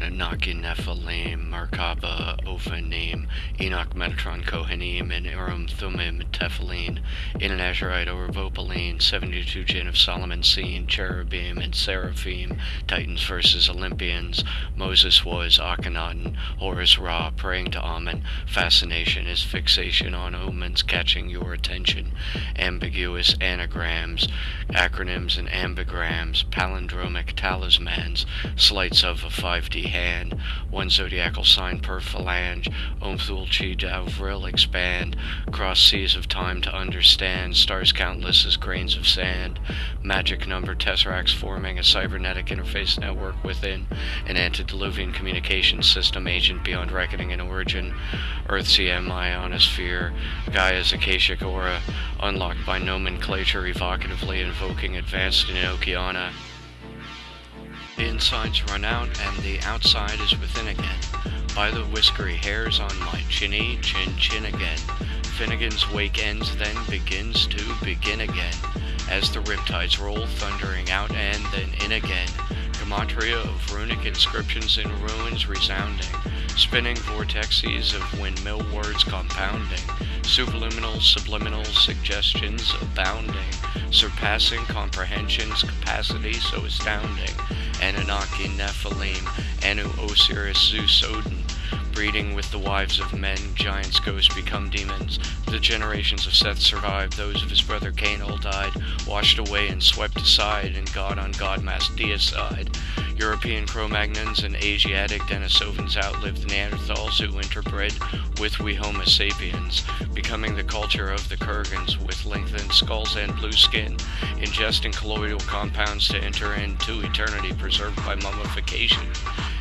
Anunnaki Nephilim, Merkaba Ophanim, Enoch Metatron Kohanim, and Urim Thummim Tephilim, Inanazarite Orvopaline, 72 Jinn of Solomon seen, Cherubim and Seraphim, Titans versus Olympians, Moses was Akhenaten, Horus Ra, praying to Amen, fascination is fixation on omens catching your attention, ambiguous anagrams, acronyms and ambigrams, palindromic talismans, sleights of a 5D hand, one zodiacal sign per phalange, Omthul Chi Vril expand, cross seas of time to understand, stars countless as grains of sand, magic number tesseracts forming a cybernetic interface network within an antediluvian communication system agent beyond reckoning and origin, Earth EM ionosphere, Gaia's Akashic aura, unlocked by nomenclature evocatively invoking advanced in Okeana. The inside's run out and the outside is within again. By the whiskery hairs on my chinny, chin chin again. Finnegan's wake ends, then begins to begin again. As the riptides roll, thundering out and then in again. Gematria of runic inscriptions in ruins resounding. Spinning vortexes of windmill words compounding. Superluminal, subliminal suggestions abounding. Surpassing comprehension's capacity so astounding. Anunnaki, Nephilim, Anu, Osiris, Zeus, Odin, breeding with the wives of men, giants, ghosts become demons. The generations of Seth survived, those of his brother Cain all died, washed away and swept aside, and God on God mass deicide. European Cro-Magnons and Asiatic Denisovans outlived Neanderthals who interbred with we Homo sapiens, becoming the culture of the Kurgans with lengthened skulls and blue skin, ingesting colloidal compounds to enter into eternity preserved by mummification.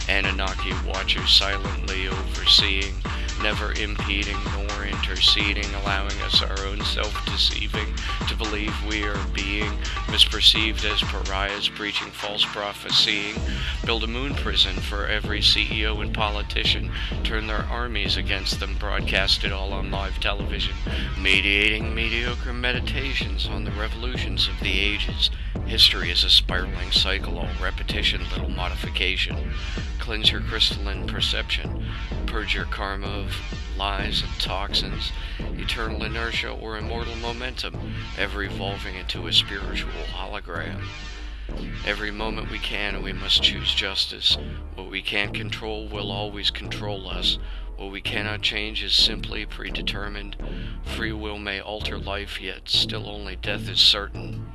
Anunnaki watchers silently overseeing, never impeding nor interceding, allowing us our own self-deceiving to believe we are being misperceived as pariahs, preaching false prophesying, build a moon prison for every CEO and politician, turn their armies against them, broadcast it all on live television, mediating mediocre meditations on the revolutions of the ages. History is a spiraling cycle, all repetition, little modification. Cleanse your crystalline perception. Purge your karma of lies and toxins, eternal inertia or immortal momentum, ever evolving into a spiritual hologram. Every moment we can, and we must choose justice. What we can't control will always control us. What we cannot change is simply predetermined. Free will may alter life, yet still only death is certain.